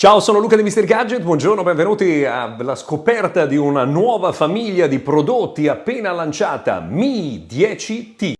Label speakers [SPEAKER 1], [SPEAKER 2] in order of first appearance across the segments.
[SPEAKER 1] Ciao, sono Luca di Mr. Gadget, buongiorno, benvenuti alla scoperta di una nuova famiglia di prodotti appena lanciata, Mi 10T.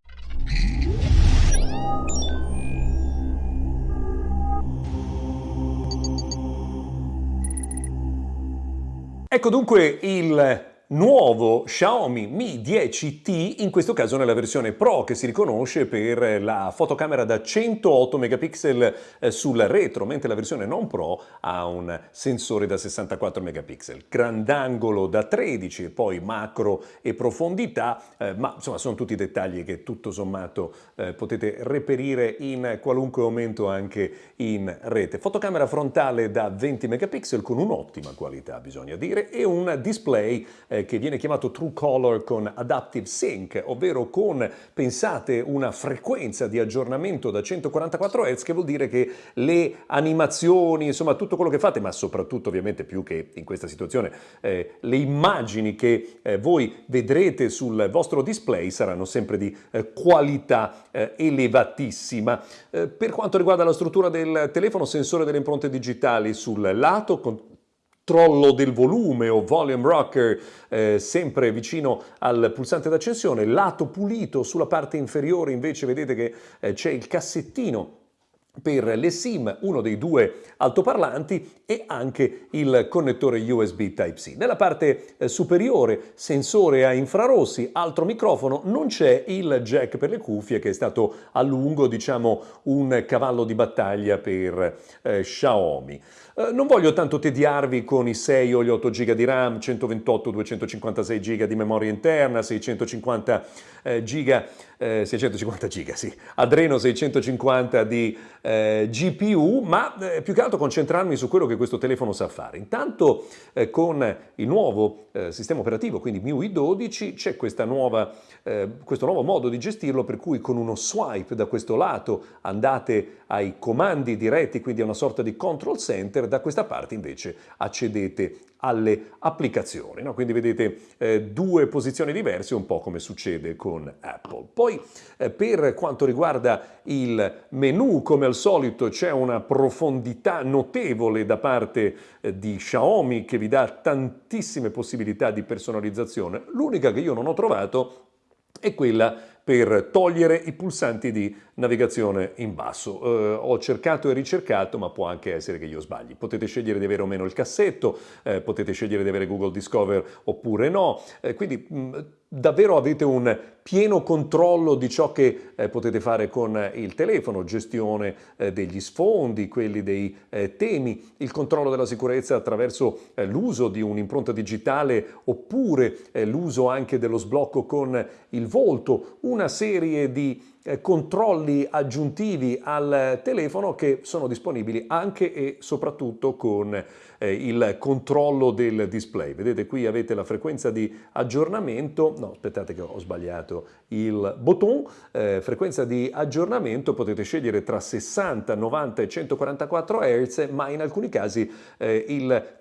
[SPEAKER 1] Ecco dunque il nuovo Xiaomi Mi 10T, in questo caso nella versione Pro che si riconosce per la fotocamera da 108 megapixel eh, sul retro, mentre la versione non Pro ha un sensore da 64 megapixel. Grandangolo da 13 e poi macro e profondità, eh, ma insomma sono tutti dettagli che tutto sommato eh, potete reperire in qualunque momento anche in rete. Fotocamera frontale da 20 megapixel con un'ottima qualità bisogna dire e un display che viene chiamato True Color con Adaptive Sync, ovvero con, pensate, una frequenza di aggiornamento da 144 Hz, che vuol dire che le animazioni, insomma tutto quello che fate, ma soprattutto ovviamente più che in questa situazione, eh, le immagini che eh, voi vedrete sul vostro display saranno sempre di eh, qualità eh, elevatissima. Eh, per quanto riguarda la struttura del telefono, sensore delle impronte digitali sul lato, con controllo del volume o volume rocker eh, sempre vicino al pulsante d'accensione, lato pulito sulla parte inferiore invece vedete che eh, c'è il cassettino per le SIM, uno dei due altoparlanti e anche il connettore USB Type-C. Nella parte eh, superiore sensore a infrarossi, altro microfono, non c'è il jack per le cuffie che è stato a lungo diciamo un cavallo di battaglia per eh, Xiaomi. Eh, non voglio tanto tediarvi con i 6 o gli 8 GB di RAM, 128-256 GB di memoria interna, 650 eh, GB, eh, 650 GB, sì, Adreno 650 di eh, GPU, ma eh, più che altro concentrarmi su quello che questo telefono sa fare. Intanto eh, con il nuovo eh, sistema operativo, quindi MIUI 12, c'è questo nuovo modo di gestirlo per cui con uno swipe da questo lato andate ai comandi diretti, quindi a una sorta di control center, da questa parte invece accedete alle applicazioni. No? Quindi vedete eh, due posizioni diverse, un po' come succede con Apple. Poi eh, per quanto riguarda il menu, come al solito c'è una profondità notevole da parte eh, di Xiaomi che vi dà tantissime possibilità di personalizzazione. L'unica che io non ho trovato è quella per togliere i pulsanti di navigazione in basso. Eh, ho cercato e ricercato, ma può anche essere che io sbagli. Potete scegliere di avere o meno il cassetto, eh, potete scegliere di avere Google Discover oppure no, eh, quindi mh, davvero avete un pieno controllo di ciò che eh, potete fare con il telefono, gestione eh, degli sfondi, quelli dei eh, temi, il controllo della sicurezza attraverso eh, l'uso di un'impronta digitale oppure eh, l'uso anche dello sblocco con il volto, una serie di eh, controlli aggiuntivi al telefono che sono disponibili anche e soprattutto con eh, il controllo del display. Vedete qui avete la frequenza di aggiornamento, no aspettate che ho sbagliato il botton, eh, frequenza di aggiornamento potete scegliere tra 60, 90 e 144 Hz ma in alcuni casi eh, il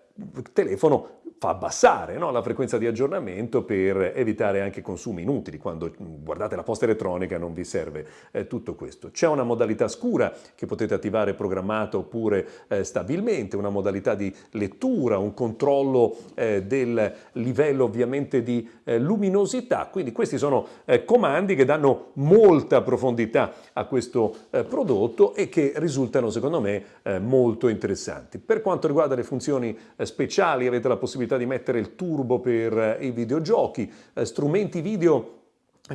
[SPEAKER 1] telefono fa abbassare no? la frequenza di aggiornamento per evitare anche consumi inutili. Quando guardate la posta elettronica non vi serve eh, tutto questo. C'è una modalità scura che potete attivare programmata oppure eh, stabilmente, una modalità di lettura, un controllo eh, del livello ovviamente di eh, luminosità. Quindi questi sono eh, comandi che danno molta profondità a questo eh, prodotto e che risultano secondo me molto interessanti. Per quanto riguarda le funzioni speciali avete la possibilità possibilità di mettere il turbo per eh, i videogiochi, eh, strumenti video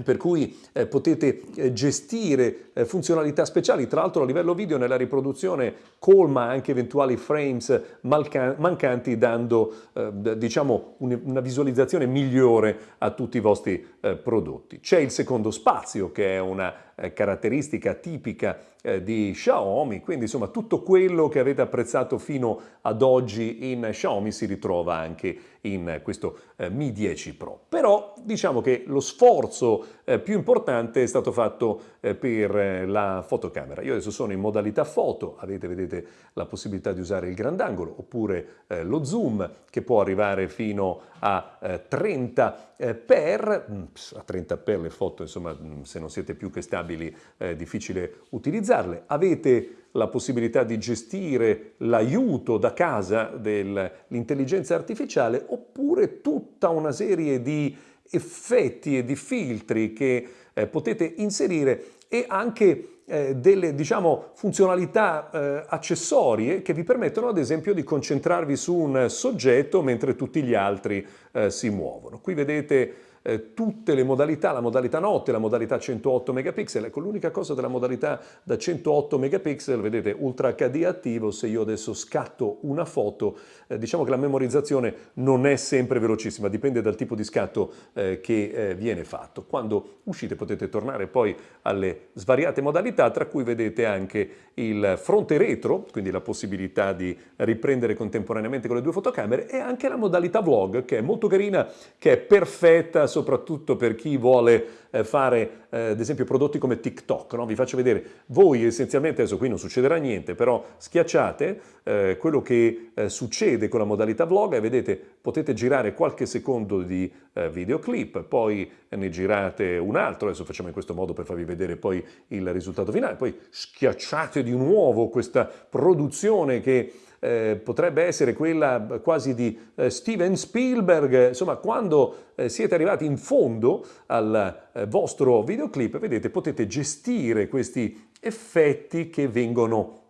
[SPEAKER 1] per cui eh, potete eh, gestire eh, funzionalità speciali, tra l'altro a livello video nella riproduzione colma anche eventuali frames mancanti dando eh, diciamo un, una visualizzazione migliore a tutti i vostri eh, prodotti. C'è il secondo spazio che è una eh, caratteristica tipica di Xiaomi, quindi insomma tutto quello che avete apprezzato fino ad oggi in Xiaomi si ritrova anche in questo Mi 10 Pro. Però diciamo che lo sforzo eh, più importante è stato fatto eh, per eh, la fotocamera. Io adesso sono in modalità foto, avete vedete la possibilità di usare il grandangolo oppure eh, lo zoom che può arrivare fino a 30 eh, per, mm, a 30 per le foto insomma mm, se non siete più che stabili inaffidabili, è difficile utilizzarle. Avete la possibilità di gestire l'aiuto da casa dell'intelligenza artificiale oppure tutta una serie di effetti e di filtri che eh, potete inserire e anche eh, delle diciamo, funzionalità eh, accessorie che vi permettono ad esempio di concentrarvi su un soggetto mentre tutti gli altri eh, si muovono. Qui vedete eh, tutte le modalità, la modalità notte, la modalità 108 megapixel. Ecco, l'unica cosa della modalità da 108 megapixel, vedete, Ultra HD attivo, se io adesso scatto una foto, eh, diciamo che la memorizzazione non è sempre velocissima, dipende dal tipo di scatto eh, che eh, viene fatto. Quando uscite potete tornare poi alle svariate modalità, tra cui vedete anche il fronte retro, quindi la possibilità di riprendere contemporaneamente con le due fotocamere, e anche la modalità vlog, che è molto carina, che è perfetta soprattutto per chi vuole eh, fare eh, ad esempio prodotti come TikTok. No? Vi faccio vedere, voi essenzialmente, adesso qui non succederà niente, però schiacciate eh, quello che eh, succede con la modalità vlog e vedete potete girare qualche secondo di eh, videoclip, poi ne girate un altro, adesso facciamo in questo modo per farvi vedere poi il risultato finale, poi schiacciate di nuovo questa produzione che eh, potrebbe essere quella quasi di eh, Steven Spielberg, insomma quando eh, siete arrivati in fondo al eh, vostro videoclip, vedete, potete gestire questi effetti che vengono,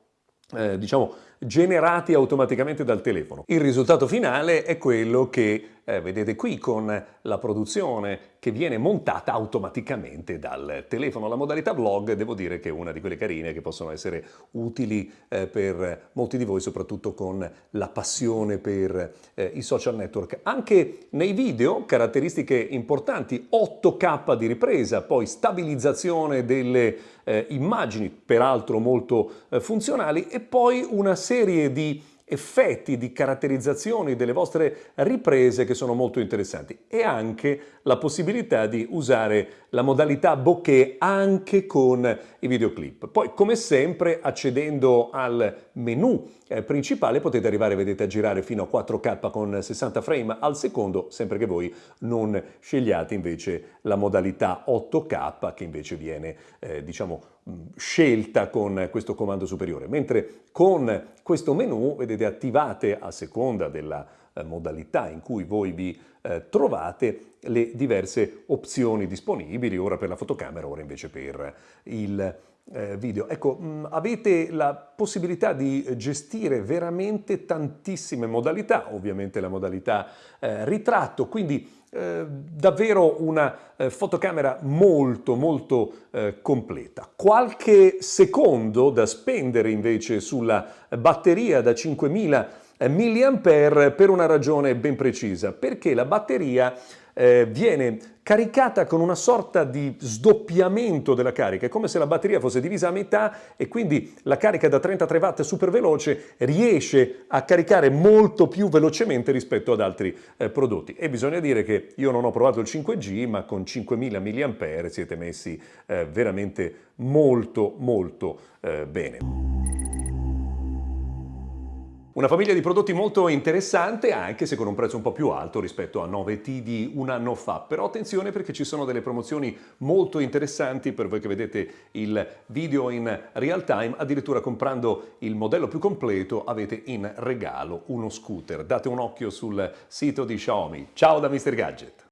[SPEAKER 1] eh, diciamo, generati automaticamente dal telefono. Il risultato finale è quello che eh, vedete qui con la produzione che viene montata automaticamente dal telefono. La modalità vlog devo dire che è una di quelle carine che possono essere utili eh, per molti di voi, soprattutto con la passione per eh, i social network. Anche nei video, caratteristiche importanti, 8K di ripresa, poi stabilizzazione delle eh, immagini, peraltro molto eh, funzionali, e poi una serie di effetti di caratterizzazioni delle vostre riprese che sono molto interessanti e anche la possibilità di usare la modalità bokeh anche con i videoclip. Poi come sempre accedendo al menu eh, principale potete arrivare vedete a girare fino a 4K con 60 frame al secondo sempre che voi non scegliate invece la modalità 8K che invece viene eh, diciamo scelta con questo comando superiore. Mentre con questo menu vedete attivate a seconda della eh, modalità in cui voi vi eh, trovate le diverse opzioni disponibili, ora per la fotocamera, ora invece per il video. Ecco, mh, avete la possibilità di gestire veramente tantissime modalità, ovviamente la modalità eh, ritratto, quindi eh, davvero una eh, fotocamera molto molto eh, completa. Qualche secondo da spendere invece sulla batteria da 5000 mAh per una ragione ben precisa, perché la batteria eh, viene caricata con una sorta di sdoppiamento della carica, è come se la batteria fosse divisa a metà e quindi la carica da 33 watt super veloce riesce a caricare molto più velocemente rispetto ad altri eh, prodotti. E bisogna dire che io non ho provato il 5G, ma con 5000 mAh siete messi eh, veramente molto molto eh, bene. Una famiglia di prodotti molto interessante anche se con un prezzo un po' più alto rispetto a 9T di un anno fa, però attenzione perché ci sono delle promozioni molto interessanti per voi che vedete il video in real time, addirittura comprando il modello più completo avete in regalo uno scooter. Date un occhio sul sito di Xiaomi. Ciao da Mr. Gadget!